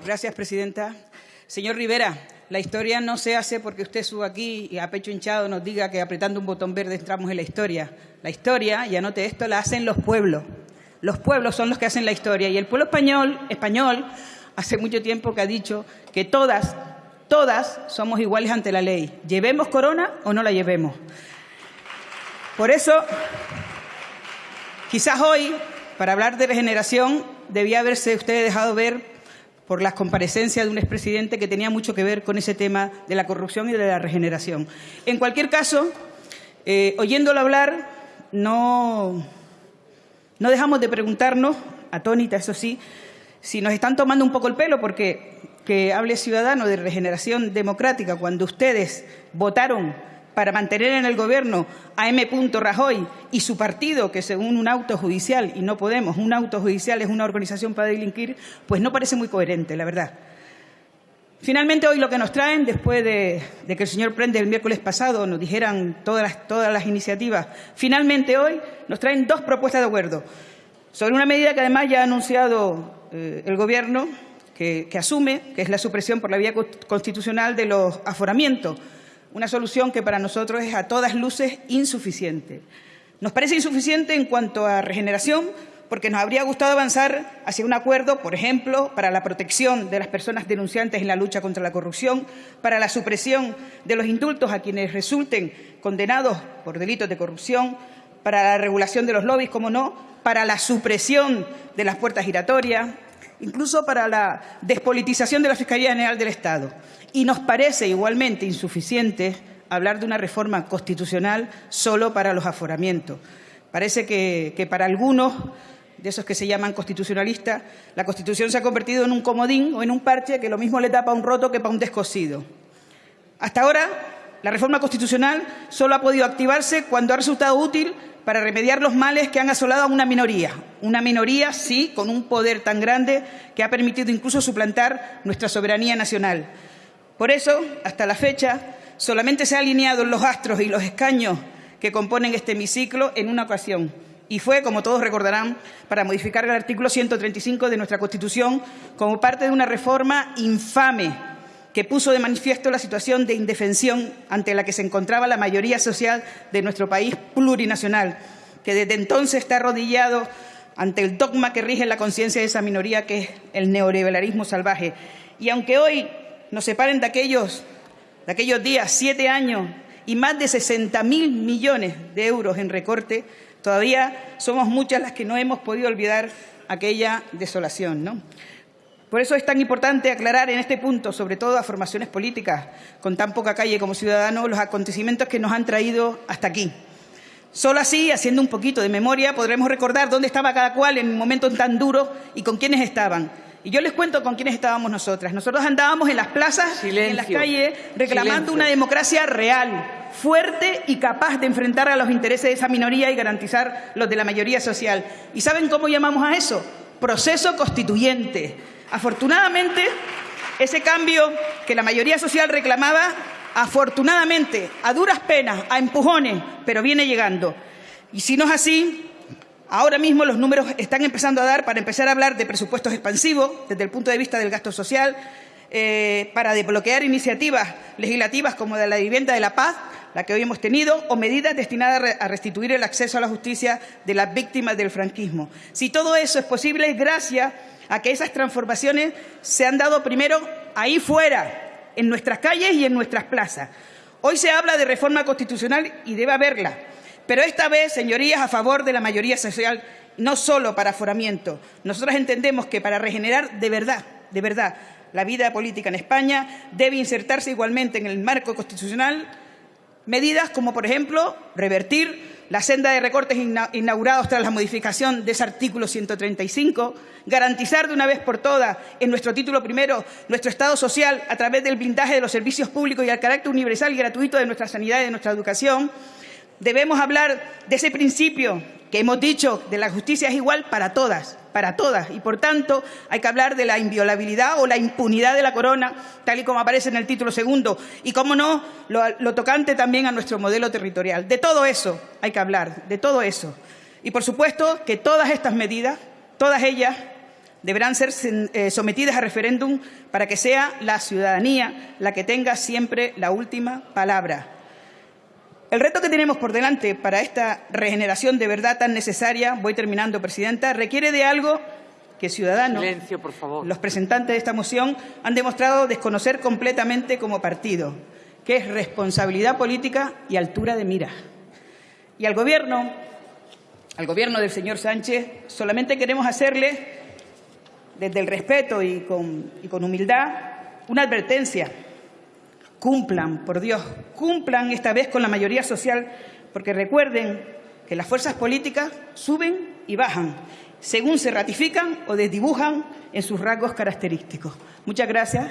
Gracias, presidenta. Señor Rivera, la historia no se hace porque usted suba aquí y a pecho hinchado nos diga que apretando un botón verde entramos en la historia. La historia, y anote esto, la hacen los pueblos. Los pueblos son los que hacen la historia. Y el pueblo español, español hace mucho tiempo que ha dicho que todas, todas somos iguales ante la ley. Llevemos corona o no la llevemos. Por eso, quizás hoy, para hablar de regeneración, debía haberse usted dejado ver por las comparecencias de un expresidente que tenía mucho que ver con ese tema de la corrupción y de la regeneración. En cualquier caso, eh, oyéndolo hablar, no, no dejamos de preguntarnos, atónita eso sí, si nos están tomando un poco el pelo porque que hable Ciudadano de regeneración democrática cuando ustedes votaron para mantener en el Gobierno a M. Rajoy y su partido, que según un auto judicial, y no podemos, un auto judicial es una organización para delinquir, pues no parece muy coherente, la verdad. Finalmente, hoy lo que nos traen, después de, que el señor Prende el miércoles pasado nos dijeran todas las, todas las iniciativas, finalmente hoy nos traen dos propuestas de acuerdo sobre una medida que además ya ha anunciado eh, el Gobierno, que asume, que es la supresión por la vía constitucional de los aforamientos una solución que para nosotros es a todas luces insuficiente. Nos parece insuficiente en cuanto a regeneración porque nos habría gustado avanzar hacia un acuerdo, por ejemplo, para la protección de las personas denunciantes en la lucha contra la corrupción, para la supresión de los indultos a quienes resulten condenados por delitos de corrupción, para la regulación de los lobbies, como no, para la supresión de las puertas giratorias, incluso para la despolitización de la Fiscalía General del Estado. Y nos parece igualmente insuficiente hablar de una reforma constitucional solo para los aforamientos. Parece que, para algunos de esos que se llaman constitucionalistas, la Constitución se ha convertido en un comodín o en un parche que lo mismo le tapa un roto que para un descosido. Hasta ahora, la reforma constitucional solo ha podido activarse cuando ha resultado útil para remediar los males que han asolado a una minoría. Una minoría, sí, con un poder tan grande que ha permitido incluso suplantar nuestra soberanía nacional. Por eso, hasta la fecha, solamente se han alineado los astros y los escaños que componen este hemiciclo en una ocasión. Y fue, como todos recordarán, para modificar el artículo 135 de nuestra Constitución como parte de una reforma infame que puso de manifiesto la situación de indefensión ante la que se encontraba la mayoría social de nuestro país plurinacional, que desde entonces está arrodillado ante el dogma que rige la conciencia de esa minoría, que es el neoliberalismo salvaje. Y aunque hoy nos separen de aquellos, de aquellos días, siete años y más de 60.000 millones de euros en recorte, todavía somos muchas las que no hemos podido olvidar aquella desolación. ¿no? Por eso es tan importante aclarar en este punto, sobre todo a formaciones políticas con tan poca calle como ciudadanos, los acontecimientos que nos han traído hasta aquí. Solo así, haciendo un poquito de memoria, podremos recordar dónde estaba cada cual en un momento tan duro y con quiénes estaban. Y yo les cuento con quiénes estábamos nosotras. Nosotros andábamos en las plazas, y en las calles, reclamando una democracia real, fuerte y capaz de enfrentar a los intereses de esa minoría y garantizar los de la mayoría social. ¿Y saben cómo llamamos a eso? Proceso constituyente Afortunadamente, ese cambio que la mayoría social reclamaba, afortunadamente, a duras penas, a empujones, pero viene llegando. Y si no es así, ahora mismo los números están empezando a dar para empezar a hablar de presupuestos expansivos desde el punto de vista del gasto social, eh, para desbloquear iniciativas legislativas como de la vivienda de la paz, la que hoy hemos tenido, o medidas destinadas a restituir el acceso a la justicia de las víctimas del franquismo. Si todo eso es posible es gracias a que esas transformaciones se han dado primero ahí fuera, en nuestras calles y en nuestras plazas. Hoy se habla de reforma constitucional y debe haberla, pero esta vez, señorías, a favor de la mayoría social, no solo para aforamiento. Nosotros entendemos que para regenerar de verdad, de verdad, la vida política en España debe insertarse igualmente en el marco constitucional medidas como, por ejemplo, revertir la senda de recortes inaugurados tras la modificación de ese artículo 135, garantizar de una vez por todas en nuestro título primero nuestro Estado social a través del blindaje de los servicios públicos y el carácter universal y gratuito de nuestra sanidad y de nuestra educación. Debemos hablar de ese principio que hemos dicho de la justicia es igual para todas, para todas. Y, por tanto, hay que hablar de la inviolabilidad o la impunidad de la corona, tal y como aparece en el título segundo. Y, cómo no, lo, tocante también a nuestro modelo territorial. De todo eso hay que hablar, de todo eso. Y, por supuesto, que todas estas medidas, todas ellas, deberán ser eh, sometidas a referéndum para que sea la ciudadanía la que tenga siempre la última palabra. El reto que tenemos por delante para esta regeneración de verdad tan necesaria, voy terminando, Presidenta, requiere de algo que Ciudadanos, Silencio, por favor. los presentante de esta moción, han demostrado desconocer completamente como partido, que es responsabilidad política y altura de mira. Y al Gobierno, al Gobierno del señor Sánchez, solamente queremos hacerle desde el respeto y con, y con humildad, una advertencia. Cumplan, por Dios, cumplan esta vez con la mayoría social, porque recuerden que las fuerzas políticas suben y bajan, según se ratifican o desdibujan en sus rasgos característicos. Muchas gracias.